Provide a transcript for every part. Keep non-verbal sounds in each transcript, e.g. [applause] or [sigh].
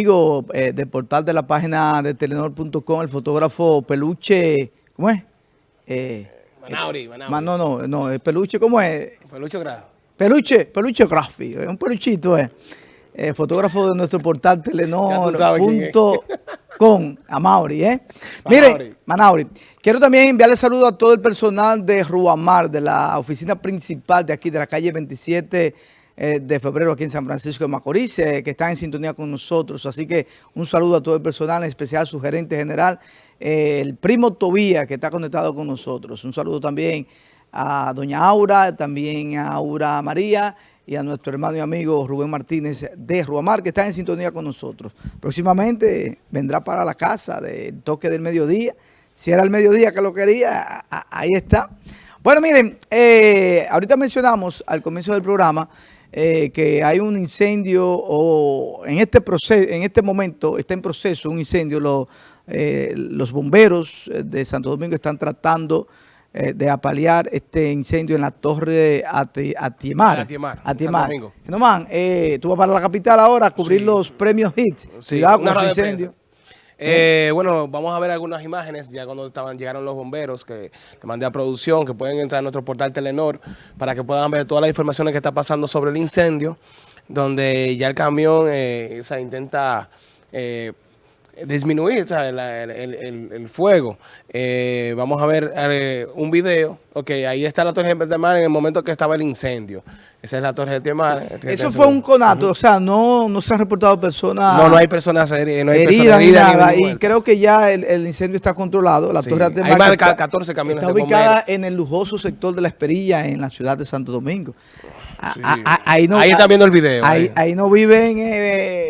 amigo eh, del portal de la página de telenor.com, el fotógrafo Peluche, ¿cómo es? Eh, Manauri, Manauri. ma- no, no, no, el Peluche, ¿cómo es? Peluche Grado. Peluche, Peluche Graffi, es un peluchito, eh. Eh, fotógrafo de nuestro portal [laughs] telenor.com, a Mauri, ¿eh? Manauri. Miren, Manauri, quiero también enviarle saludo a todo el personal de Ruamar, de la oficina principal de aquí, de la calle 27 eh, de febrero aquí en San Francisco de Macorís, eh, que están en sintonía con nosotros. Así que un saludo a todo el personal, en especial su gerente general, eh, el primo Tobía, que está conectado con nosotros. Un saludo también a doña Aura, también a Aura María y a nuestro hermano y amigo Rubén Martínez de Ruamar, que está en sintonía con nosotros. Próximamente vendrá para la casa del toque del mediodía. Si era el mediodía que lo quería, ahí está. Bueno, miren, ahorita mencionamos al comienzo del programa eh, que hay un incendio o en este proceso, en este momento está en proceso un incendio. Lo- eh, los bomberos eh, de Santo Domingo están tratando eh, de apalear este incendio en la torre Ati- Atiemar. Atiemar, Atiemar. Domingo. Germán, eh, tú vas para la capital ahora a cubrir Sí. los premios HIT. Sí, Cuidado con ese incendio. Eh, bueno, vamos a ver algunas imágenes ya cuando estaban llegaron los bomberos que le mandé a producción, que pueden entrar a nuestro portal Telenor para que puedan ver todas las informaciones que está pasando sobre el incendio, donde ya el camión eh, o sea, intenta eh, disminuir la- el, el- el- fuego. Eh, vamos a ver eh, un video. Ok, ahí está la Torre de Mar en el momento que estaba el incendio. Esa es la Torre de Mar. Eso fue un conato, o sea, no, no se han reportado personas No, no hay personas heridas, no hay heridas personas nada. Y creo que ya el, el incendio está controlado. La Sí. torre Hay Atemar más de está- 14 camiones Está ubicada en el lujoso sector de la Esperilla en la ciudad de Santo Domingo. A- Sí. a- a- ahí, no, Ahí están viendo el video, Ahí, ahí. ahí no viven eh,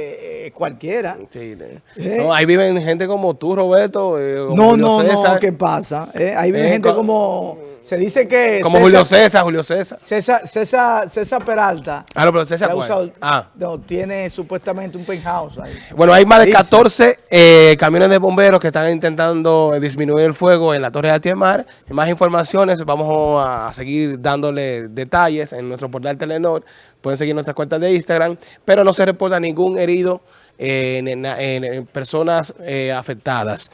cualquiera. Sí, ¿Eh? no, ahí viven gente como tú, Roberto. eh, como No, Julio no, César, no, ¿qué pasa? Eh, ahí vive Eh, gente co- como... Se dice que... Como Julio César, Julio César. César, César, César Peralta. Ah, no, pero César, usado- Ah. no, tiene supuestamente un penthouse ahí. Bueno, hay más de Dice. 14 eh, camiones de bomberos que están intentando disminuir el fuego en la Torre de Atiemar. Más informaciones, vamos a seguir dándole detalles en nuestro portal Telenor. Pueden seguir nuestras cuentas de Instagram, pero no se reporta ningún herido en, en- en- en personas eh, afectadas.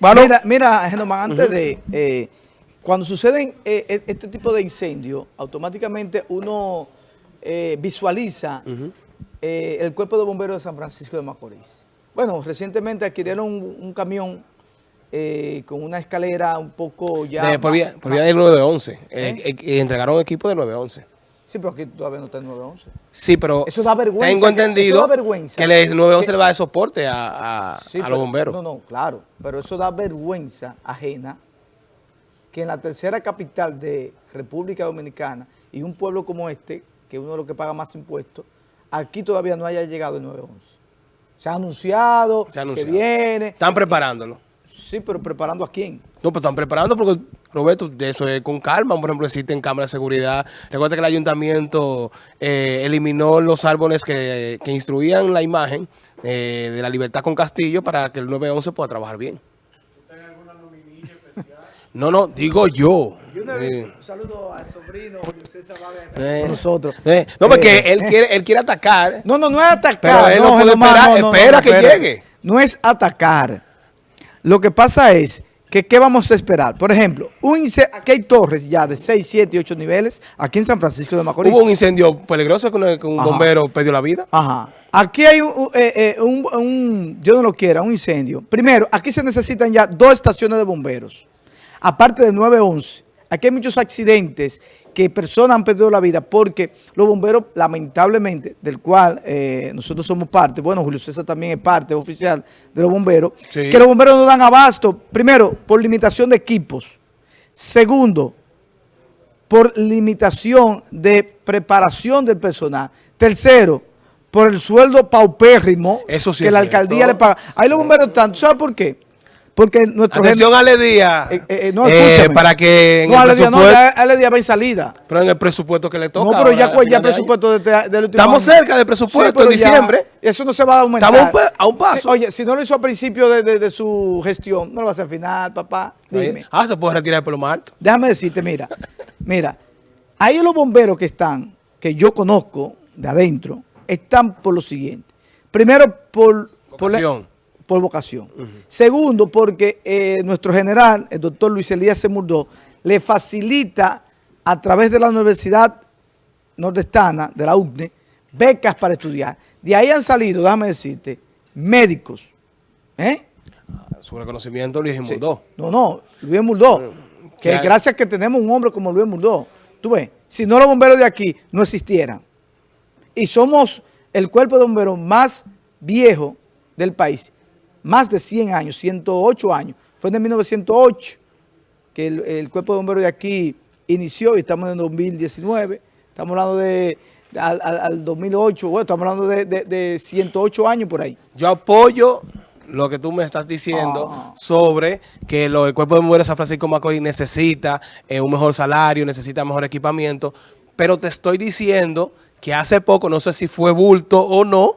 Bueno, Mira, mira, Genomán, antes de... eh, cuando suceden eh, e- este tipo de incendios, automáticamente uno eh, visualiza eh, el cuerpo de bomberos de San Francisco de Macorís. Bueno, recientemente adquirieron un, un camión eh, con una escalera un poco ya... de- por, más- vía, por vía del 911. Eh, ¿Eh? eh, eh, entregaron equipo del 911. Sí, pero aquí todavía no está el 911. Sí, pero Eso da vergüenza, tengo que- entendido eso da vergüenza. que el 911 Que- le va a dar soporte a, a- Sí, a pero- los bomberos. No, no, claro. Pero eso da vergüenza ajena que en la tercera capital de República Dominicana y un pueblo como este, que es uno de los que paga más impuestos, aquí todavía no haya llegado el 911. Se ha anunciado, Se ha anunciado. que viene. Están preparándolo. Sí, pero ¿preparando a quién? No, pues están preparando porque, Roberto, de eso es con calma. Por ejemplo, existen cámaras de seguridad. Recuerda que el ayuntamiento eh, eliminó los árboles que, que instruían la imagen eh, de la libertad con Castillo para que el 911 pueda trabajar bien. No, no, digo yo. Eh, un saludo al sobrino Julio César eh, nosotros. eh, no, porque él quiere, él quiere atacar. No, no, no es atacar. Pero él no puede esperar, espera que llegue. No es atacar. Lo que pasa es que ¿qué vamos a esperar? Por ejemplo, un aquí hay torres ya de 6, 7 y 8 niveles aquí en San Francisco de Macorís. Hubo un incendio peligroso que un Ajá. bombero perdió la vida. Ajá. Aquí hay un, eh, eh, un- un- yo no lo quiera, un incendio. Primero, aquí se necesitan ya dos estaciones de bomberos, aparte del 911. Aquí hay muchos accidentes que personas han perdido la vida porque los bomberos, lamentablemente, del cual eh, nosotros somos parte, bueno, Julio César también es parte oficial de los bomberos, Sí. que los bomberos no dan abasto, primero, por limitación de equipos. Segundo, por limitación de preparación del personal. Tercero, por el sueldo paupérrimo Eso sí que la cierto. alcaldía le paga. Ahí los bomberos están, ¿tú ¿sabes por qué? Porque nuestro Atención a Ledía. Eh, eh, eh, no, Eh, para que en no, el Ale Díaz, no, presupuesto, ya Ale Díaz va en salida. pero en el presupuesto que le toca. No, pero ya, año. presupuesto de, de- del último Estamos año. cerca del presupuesto, pero en ya diciembre. eso no se va a aumentar. Estamos a un paso. Si- oye, si no lo hizo a principio de, de- de su gestión, no lo va a hacer al final, papá. Dime. Ah, se puede retirar por lo alto. Déjame decirte, mira, mira, ahí los bomberos que están, que yo conozco de adentro, están por lo siguiente. Primero, por por la- Vocación. por vocación. Segundo, porque eh, nuestro general, el doctor Luis Elías Semurdó, le facilita a través de la Universidad Nordestana, de la UCNE, becas para estudiar. De ahí han salido, déjame decirte, médicos. ¿eh? Su reconocimiento Luis Mundó. No, no, Luis Murdó. Que Ya- gracias que tenemos un hombre como Luis Murdó. Tú ves, si no los bomberos de aquí no existieran. Y somos el cuerpo de bomberos más viejo del país. Más de 100 años, 108 años. Fue en el 1908 que el, el cuerpo de bomberos de aquí inició y estamos en 2019. Estamos hablando de, de- al, al- al 2008, bueno, estamos hablando de, de- de 108 años por ahí. Yo apoyo lo que tú me estás diciendo Ah. sobre que lo, el Cuerpo de Bomberos de San Francisco Macorís necesita eh, un mejor salario, necesita mejor equipamiento, pero te estoy diciendo que hace poco, no sé si fue bulto o no,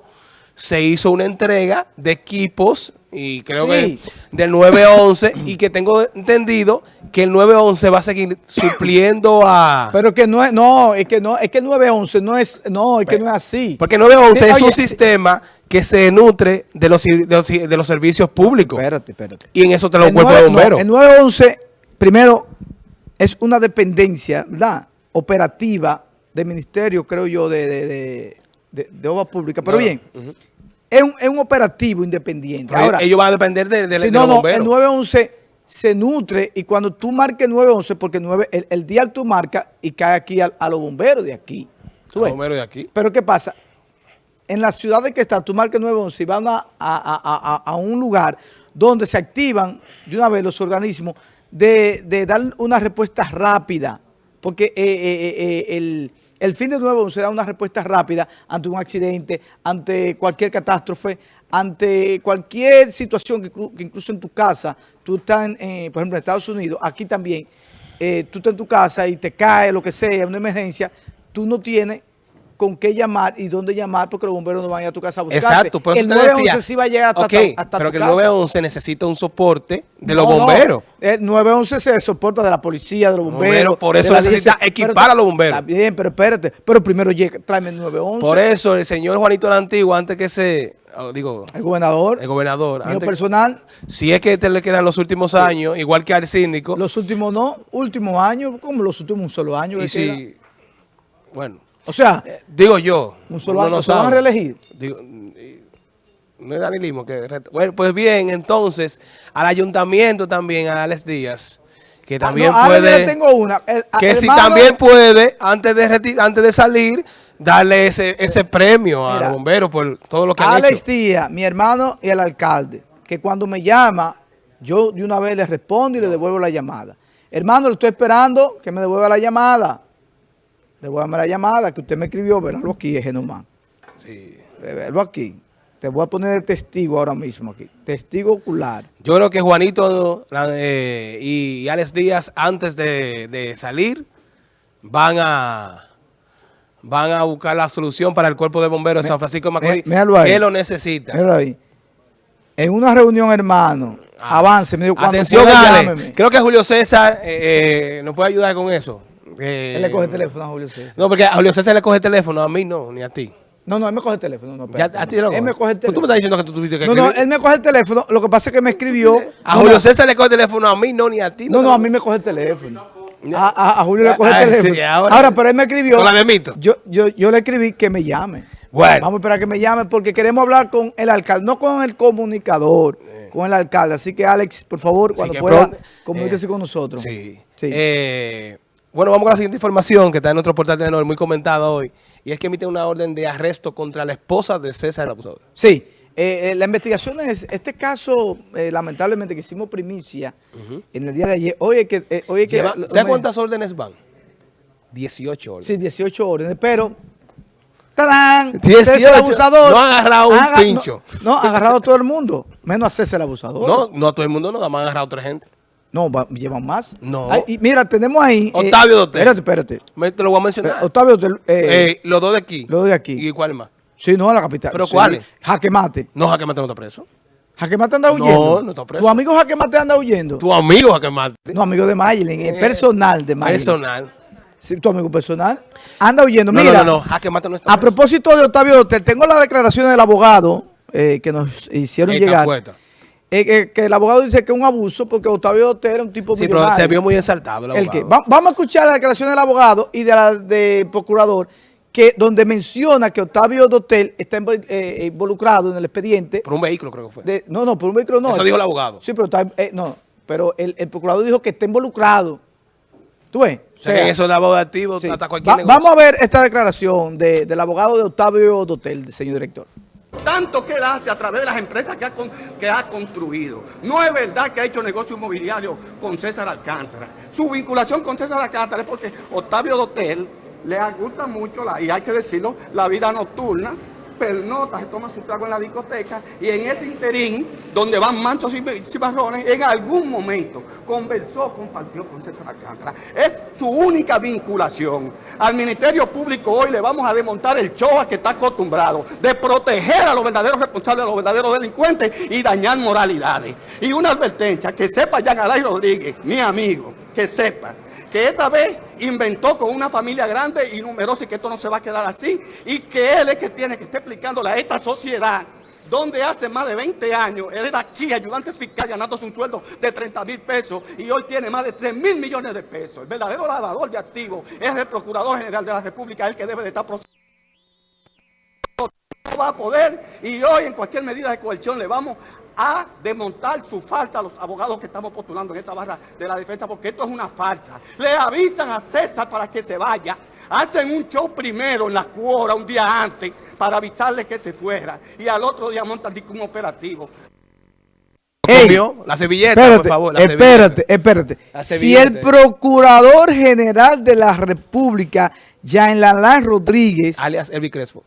se hizo una entrega de equipos y creo Sí. que del 911 [clears throat] y que tengo entendido que el 911 va a seguir supliendo a... Pero que no es, no, es que no, es que el 911 no es, no, es que no es así. Porque el 911 Sí, es oye, un sistema que se nutre de los, de los, de los servicios públicos. Espérate, espérate. Y en eso te lo cuerpo de no, bomberos. el 911, primero, es una dependencia, ¿verdad? Operativa del ministerio, creo yo, de, de, de, de- de obra pública. Pero No, bien. Es, un, es un operativo independiente. Ahora, ellos van a depender de, de- si de no, los no, bomberos. el 911 se nutre y cuando tú marques 911, porque el, 9 el, el dial tú marcas y cae aquí a, a los bomberos de aquí. ¿Tú Los ves? bomberos de aquí. Pero ¿qué pasa? En la ciudad de que está, tú marcas 911 y van a, a- a- a- a un lugar donde se activan de una vez los organismos de, de dar una respuesta rápida. Porque eh, eh, eh, el, el fin de 911 da una respuesta rápida ante un accidente, ante cualquier catástrofe, ante cualquier situación que incluso en tu casa, tú estás, en, eh, por ejemplo, en Estados Unidos, aquí también, eh, tú estás en tu casa y te cae lo que sea, una emergencia, tú no tienes con qué llamar y dónde llamar porque los bomberos no van a ir a tu casa a buscarte. Exacto, por eso el te 911 decía. sí va a llegar hasta, Ok, hasta- hasta pero tu que el casa. 911 necesita un soporte de los No, no, bomberos. El 911 se soporta de la policía, de los bomberos. Bomberos, por eso necesita equipar Pero- a los bomberos. Está bien, pero espérate. Pero primero llega, tráeme el 911. Por eso el señor Juanito la Antigua, antes que se, oh, digo, El gobernador, el gobernador, mío antes- personal, si es que te le quedan los últimos años, igual que al síndico, los últimos no, últimos años, como los últimos un solo año. y queda. Bueno, O sea, eh, digo yo, un solo uno año. no ¿Se van a reelegir? Digo, no es danilismo que bueno, pues bien, entonces al ayuntamiento también, a Alex Díaz, que también Ah, no, yo puede, tengo una. El- que si también puede, antes de antes de salir, darle ese, ese premio a los bomberos por todo lo que han Alex hecho. Díaz, mi hermano y el alcalde, que cuando me llama, yo de una vez le respondo y le devuelvo la llamada. Hermano, le estoy esperando que me devuelva la llamada. Devuélvame la llamada que usted me escribió, verlo aquí, es nomás. Sí. Verlo aquí. Te voy a poner el testigo ahora mismo aquí. Testigo ocular. Yo creo que Juanito eh, y Alex Díaz, antes de, de salir, van a van a buscar la solución para el cuerpo de bomberos de San Francisco de Macorís, mí- míralo ahí. que lo necesita. Míralo ahí. En una reunión, hermano, Ah. avance. Me dijo, Atención, pueda, Ale. Creo que Julio César eh, eh, nos puede ayudar con eso. Eh, Él le coge el teléfono a Julio César. No, porque a Julio César le coge el teléfono, a mí no, ni a ti. No, no, él me coge el teléfono. No, Ya, espérate, a ti no. lo Él coge. me coge el Pues Tú me teléfono. estás diciendo que tú tuviste que No, no, él me coge el teléfono. Lo que pasa es que me escribió. A Julio César le coge el teléfono, a mí no, ni a ti. No, no, a mí me coge el teléfono. A, a- a Julio le coge Ah, el sí, teléfono. ahora- ahora, pero él me escribió. Con la de Mito. Yo, yo, yo le escribí que me llame. Bueno. Vamos a esperar que me llame porque queremos hablar con el alcalde, no con el comunicador, con el alcalde. Así que, Alex, por favor, cuando pueda, pronto- comuníquese eh, con nosotros. Sí. Sí. Eh, bueno, vamos con la siguiente información que está en nuestro portal de Tenor, muy comentada hoy. Y es que emite una orden de arresto contra la esposa de César el abusador. Sí, eh, eh, la investigación es, este caso, eh, lamentablemente, que hicimos primicia en el día de ayer, hoy es que... eh, hoy es que ¿Sabes cuántas órdenes van? 18 órdenes. Sí, 18 órdenes, pero... ¡Tarán! 18. César el abusador. No han agarrado un pincho. No, no, han agarrado a todo el mundo, menos a César el abusador. No, no a todo el mundo, no, más han agarrado a otra gente. No, va- llevan más. No. Ay, y mira, tenemos ahí... eh, Octavio Dotel. Espérate, espérate. Me- Te lo voy a mencionar. Eh, Octavio Dotel, eh, Eh, los dos de aquí. los de aquí. ¿Y cuál más? Sí, no, a la capital. ¿Pero Sí. cuáles? Jaque Mate. No, Jaque Mate no está preso. Jaque Mate anda No, huyendo. no está preso. ¿Tu amigo Jaque Mate anda huyendo? Tu amigo Jaque Mate. No, amigo de Maylin, eh, personal de Maylin. Personal. Sí, tu amigo personal. Anda huyendo. No, Mira, no, no, no, Jaque Mate no está a preso. propósito de Octavio Dotel, tengo las declaraciones del abogado eh, que nos hicieron llegar. Eh, que, que el abogado dice que es un abuso porque Octavio Dotel es un tipo Sí, pero millonario. se vio muy exaltado el El abogado. va- vamos a escuchar la declaración del abogado y de la del procurador, que donde menciona que Octavio Dotel está invol- eh, involucrado en el expediente. Por un vehículo creo que fue. de- no, no, por un vehículo no. Eso dijo el abogado. Sí, pero, está, eh, no, pero el, el procurador dijo que está involucrado. ¿Tú ves? o sea, que eso de abogado activo sí. hasta cualquier Va- negocio. vamos a ver esta declaración de- del abogado de Octavio Dotel, señor director. Tanto que él hace a través de las empresas que ha, construido. No es verdad que ha hecho negocio inmobiliario con César Alcántara. Su vinculación con César Alcántara es porque Octavio Dotel le gusta mucho, la, y hay que decirlo, la vida nocturna, pernota, se toma su trago en la discoteca y en ese interín, donde van manchos y cimarrones, en algún momento conversó, compartió con César Alcántara. Es su única vinculación. Al Ministerio Público hoy le vamos a desmontar el show que está acostumbrado de proteger a los verdaderos responsables, a los verdaderos delincuentes y dañar moralidades. Y una advertencia, que sepa Jean Alay Rodríguez, mi amigo, que sepa que esta vez inventó con una familia grande y numerosa y que esto no se va a quedar así y que él es que tiene que estar explicándole a esta sociedad donde hace más de 20 años él era aquí ayudante fiscal ganándose un sueldo de 30 mil pesos y hoy tiene más de 3 mil millones de pesos. El verdadero lavador de activos es el Procurador General de la República, el que debe de estar procesando no va a poder y hoy en cualquier medida de coerción le vamos a desmontar su falta a los abogados que estamos postulando en esta barra de la defensa porque esto es una falta. Le avisan a César para que se vaya. Hacen un show primero en la cuora un día antes para avisarle que se fuera y al otro día montan un operativo. Ey, la servilleta, Espérate, por favor. la espérate, espérate. La Si el Procurador General de la República, Jean Lalán Rodríguez, servilleta. Alias Elvi Crespo.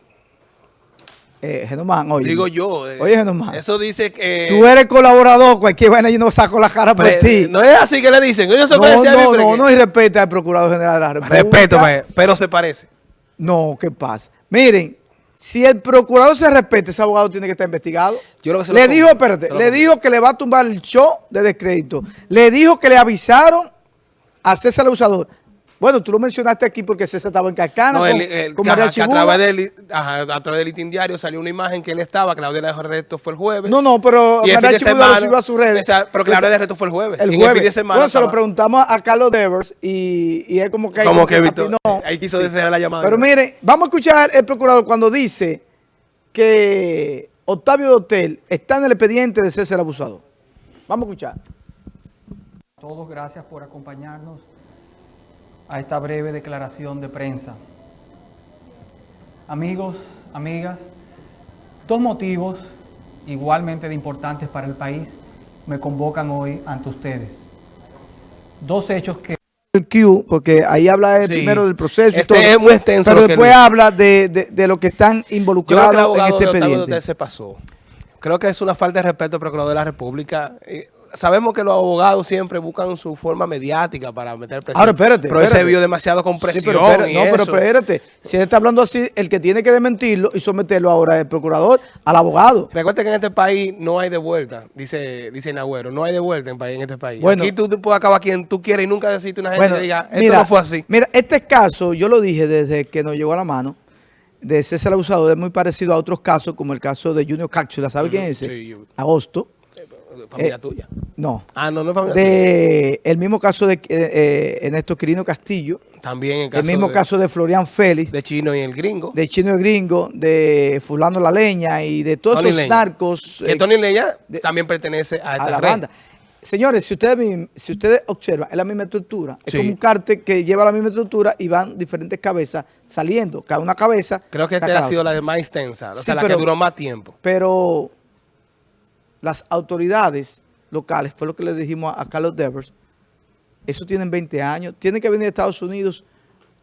Eh, Genomán, oye. Digo yo. eh, Oye, Genomán. Eso dice que... Tú eres colaborador, cualquier vaina yo no saco la cara por Pre- ti. No es así que le dicen. Se no, no, no, que- no, y respeta al Procurador General de la República. Respeto, mae, pero se parece. No, ¿qué pasa? Miren, si el procurador se respeta, ese abogado tiene que estar investigado. Yo creo que se lo le dijo, espérate, lo le dijo que le va a tumbar el show de descrédito. Le dijo que le avisaron a César el Abusador. Bueno, tú lo mencionaste aquí porque César estaba en Cacana No, con, el- el- con María ajá, a través del ajá, a través del Litín Diario salió una imagen que él estaba, orden de arresto fue el jueves. No, no, pero y el María Chibuga lo subió a sus redes. Esa- pero orden de arresto fue el jueves. El jueves. fin de semana bueno, se lo preguntamos a Carlos Devers y, y él como que... Como que evitó. patinó. Ahí quiso desear la llamada. Pero mire, vamos a escuchar el procurador cuando dice que Octavio Dotel está en el expediente de César Abusador. Vamos a escuchar. Todos gracias por acompañarnos a esta breve declaración de prensa. Amigos, amigas, dos motivos igualmente de importantes para el país me convocan hoy ante ustedes. Dos hechos que El Q, porque ahí habla Sí. primero del proceso Este todo, es muy extenso pero que después habla de, de, de lo que están Yo creo que el involucrados en este de expediente. Se pasó. Creo que es una falta de respeto al Procurador de la República. Sabemos que los abogados siempre buscan su forma mediática para meter presión. Ahora, espérate, Pero él se espérate. vio demasiado con Sí, presión pero espérate, no, pero espérate. Si él está hablando así, el que tiene que desmentirlo y someterlo ahora es el procurador al abogado. Recuerda que en este país no hay de vuelta, dice, dice Nagüero, no hay de vuelta en, país, en este país. Bueno. Aquí tú, tú puedes acabar quien tú quieras y nunca decirte una gente Bueno, que diga, esto mira, no fue así. Mira, este caso, yo lo dije desde que nos llegó a la mano, de César Abusador, es muy parecido a otros casos, como el caso de Junior Cápsula. ¿Sabe quién es ese? Sí, yo- Agosto. Familia eh, tuya. No. Ah, no, no es familia tuya. De el mismo caso de eh, eh, Ernesto Quirino Castillo, También el caso mismo de, caso de Florian Félix, de, de Chino y el gringo. Chino el Gringo, de Fulano La Leña y de todos Tony esos Leña. narcos que eh, Tony Leña de- también pertenece a esta a la red. banda. Señores, si ustedes, si ustedes observan, es la misma estructura. Es Sí. como un cártel que lleva la misma estructura y van diferentes cabezas saliendo. Cada una cabeza. Creo que esta ha sido la más extensa, o Sí, sea, la pero- que duró más tiempo. Pero las autoridades locales, fue lo que le dijimos a, Carlos Devers, eso tienen 20 años. Tienen que venir a Estados Unidos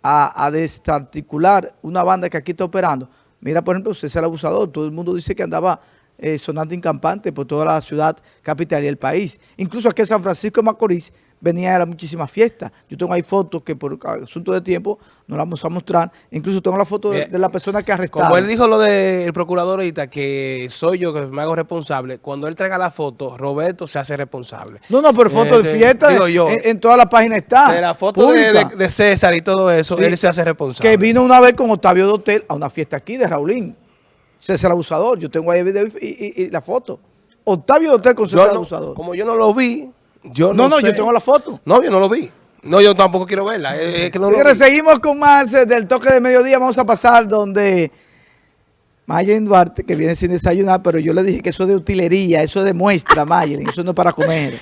a, a desarticular una banda que aquí está operando. Mira, por ejemplo, César Abusador, todo el mundo dice que andaba eh, sonando incampante por toda la ciudad capital y el país. Incluso aquí en San Francisco de Macorís venía a muchísimas fiestas. Yo tengo ahí fotos que por asunto de tiempo no las vamos a mostrar. Incluso tengo la foto de, la persona que arrestaron. Como él dijo lo del procurador ahorita, que soy yo que me hago responsable, cuando él traiga la foto, Roberto se hace responsable. No, no, pero foto de Este, fiesta digo yo, en, en toda la página está. de la foto de, César y todo eso, Sí. él se hace responsable. Que vino una vez con Octavio Dotel a una fiesta aquí de Raulín. César Abusador. Yo tengo ahí el video y, y- y la foto. Octavio Dotel con César no- Abusador. como yo no lo vi, yo no No, no, sé. yo tengo la foto. No, yo no lo vi. No, yo tampoco quiero verla. Es, que no Señores, seguimos con más eh, del toque de mediodía. Vamos a pasar donde Mayen Duarte, que viene sin desayunar, pero yo le dije que eso es de utilería, eso es de muestra, Mayen, eso no es para comer.